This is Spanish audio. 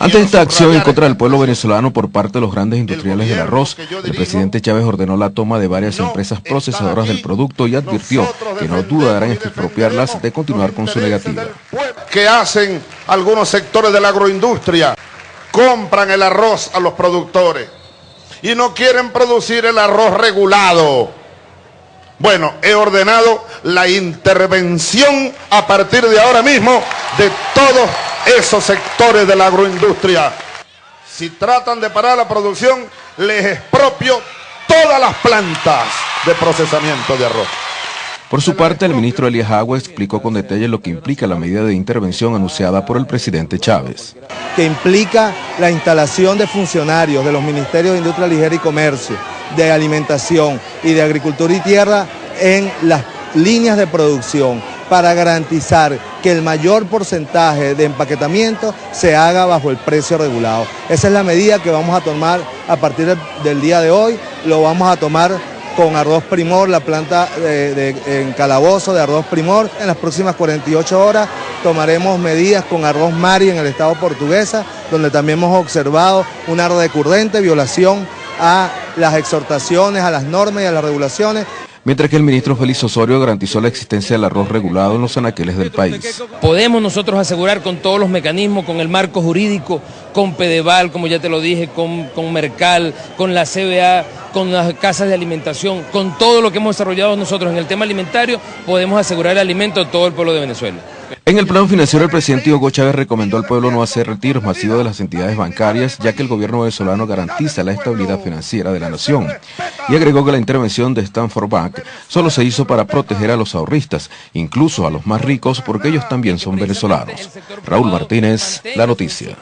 Ante esta acción en contra del pueblo venezolano por parte de los grandes industriales del arroz, el presidente Chávez ordenó la toma de varias empresas procesadoras del producto y advirtió que no dudarán en expropiarlas de continuar con su negativa. ¿Qué hacen algunos sectores de la agroindustria? Compran el arroz a los productores y no quieren producir el arroz regulado. Bueno, he ordenado la intervención a partir de ahora mismo de todos esos sectores de la agroindustria. Si tratan de parar la producción, les expropio todas las plantas de procesamiento de arroz. Por su parte, el ministro Elías Agua explicó con detalle lo que implica la medida de intervención anunciada por el presidente Chávez. Que implica la instalación de funcionarios de los ministerios de Industria Ligera y Comercio, de Alimentación y de Agricultura y Tierra en las líneas de producción para garantizar que el mayor porcentaje de empaquetamiento se haga bajo el precio regulado. Esa es la medida que vamos a tomar a partir del día de hoy. Lo vamos a tomar con Arroz Primor, la planta de, en Calabozo de Arroz Primor. En las próximas 48 horas tomaremos medidas con Arroz Mari en el estado portuguesa, donde también hemos observado una recurrente violación a las exhortaciones, a las normas y a las regulaciones mientras que el ministro Félix Osorio garantizó la existencia del arroz regulado en los anaqueles del país. Podemos nosotros asegurar con todos los mecanismos, con el marco jurídico, con Pedeval, como ya te lo dije, con, con Mercal, con la CBA, con las casas de alimentación, con todo lo que hemos desarrollado nosotros en el tema alimentario, podemos asegurar el alimento a todo el pueblo de Venezuela. En el plano financiero, el presidente Hugo Chávez recomendó al pueblo no hacer retiros masivos de las entidades bancarias, ya que el gobierno venezolano garantiza la estabilidad financiera de la nación. Y agregó que la intervención de Stanford Bank solo se hizo para proteger a los ahorristas, incluso a los más ricos, porque ellos también son venezolanos. Raúl Martínez, La Noticia.